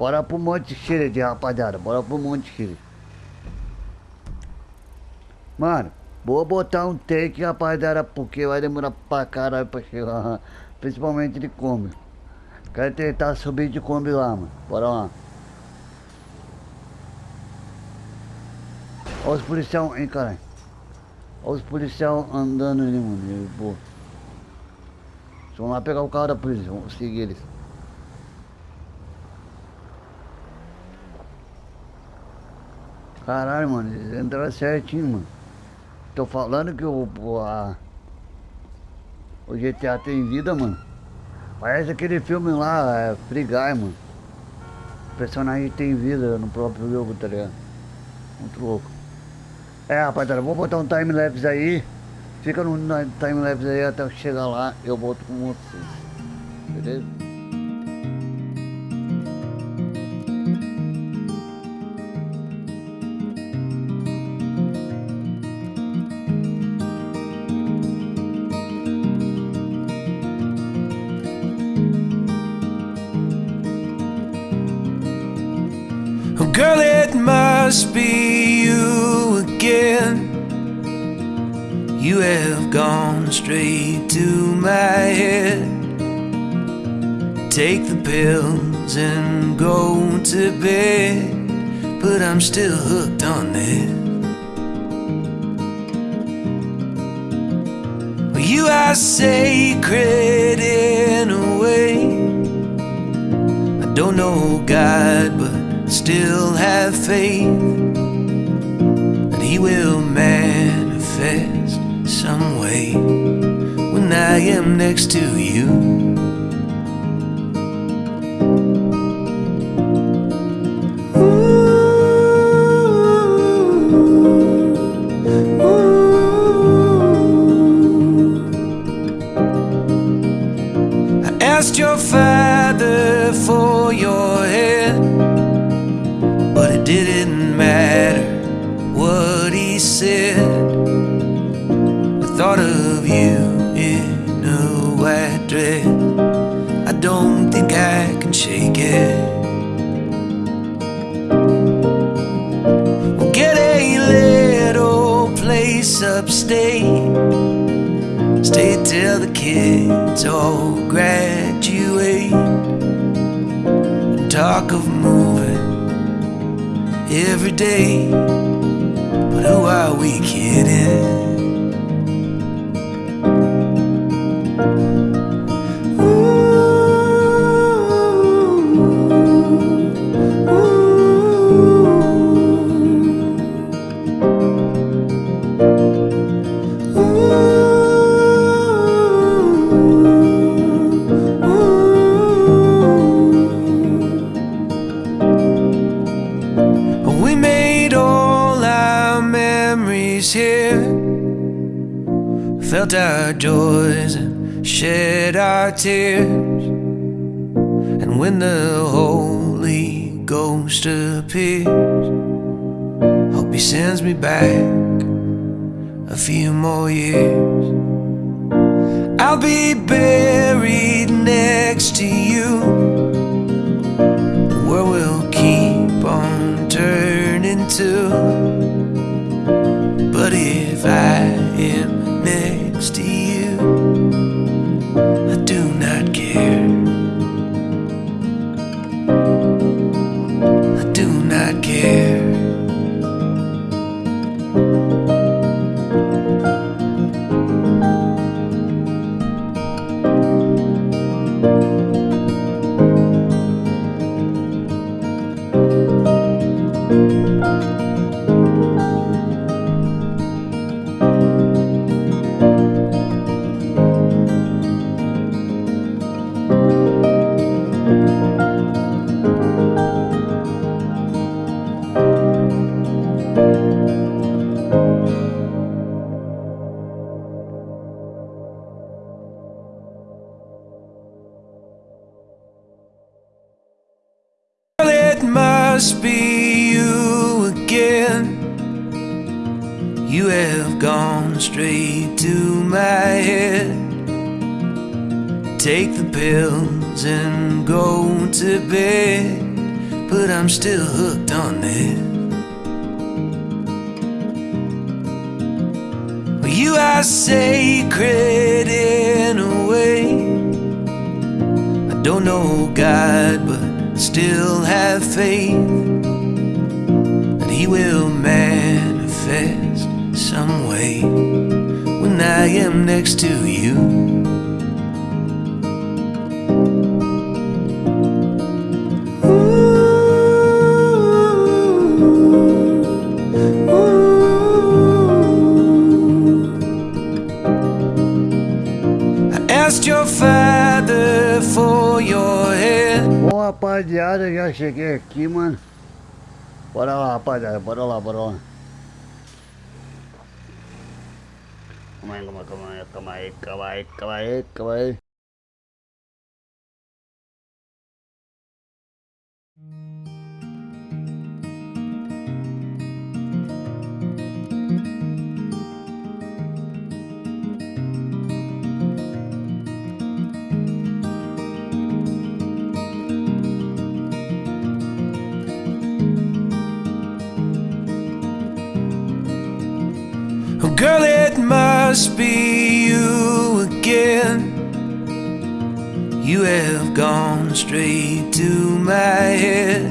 Bora pro Monte Xiride, rapaziada. Bora pro Monte Xiride. Mano, vou botar um take, rapaziada, porque vai demorar pra caralho pra chegar. Principalmente de Kombi. Quero tentar subir de Kombi lá, mano. Bora lá. Olha os policiais, hein, caralho. Olha os policiais andando ali, mano. Pô. Vamos lá pegar o carro da polícia, vamos seguir eles. Caralho, mano, eles entraram certinho, mano. Tô falando que o, a, o GTA tem vida, mano. Parece aquele filme lá, é, Free Guy, mano. O personagem tem vida no próprio jogo, tá ligado? Muito louco. É, rapaziada, vou botar um time-lapse aí. Fica no time-lapse aí até chegar lá, eu volto com vocês. Beleza? Girl, it must be you again. You have gone straight to my head. Take the pills and go to bed. But I'm still hooked on. Well, You are sacred in a way. I don't know God, but still have faith that He will manifest some way when I am next to you. Ooh, ooh. I asked your father for your it didn't matter what he said. The thought of you in a white dress, I don't think I can shake it. We'll get a little place upstate. Stay till the kids all graduate. And talk of moving every day. But who are we kidding? Felt our joys and shed our tears. And when the Holy Ghost appears, hope He sends me back a few more years. I'll be buried next to you. The world will keep on turning to. But if I am next to you, You have gone straight to my head. Take the pills and go to bed. but I'm still hooked on. Well, you are sacred in a way. I don't know God, but still have faith that He will manifest some way when I am next to you. father for your. Bom, rapaziada, já cheguei aqui, mano. Bora lá, rapaziada, bora lá, bora lá. कमाए कमाए कमाए कमाए कमाए कमाए कमाए। Must be you again. You have gone straight to my head.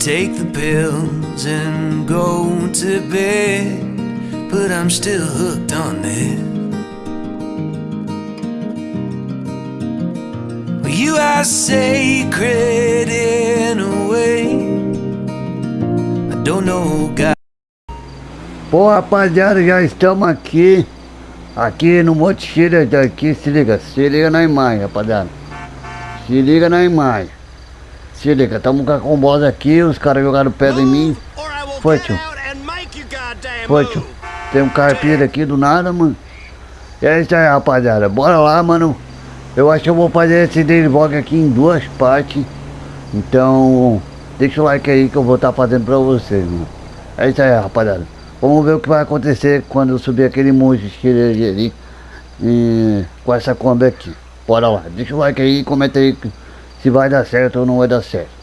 Take the pills and go to bed. But I'm still hooked on. Well, you are sacred in a Pô, rapaziada, já estamos aqui. Aqui no Monte Chile, aqui, se liga, se liga na imagem, rapaziada. Se liga na imagem. Se liga, estamos com a combosa aqui, os caras jogaram pedra em mim. Foi, tio. Foi, tio. Tem um carpinho aqui do nada, mano. É isso aí, rapaziada. Bora lá, mano. Eu acho que eu vou fazer esse daily vlog aqui em duas partes. Então, deixa o like aí que eu vou estar fazendo pra vocês, mano. É isso aí, rapaziada. Vamos ver o que vai acontecer quando eu subir aquele monte de ali e, com essa Kombi aqui. Bora lá, deixa o like aí e comenta aí se vai dar certo ou não vai dar certo.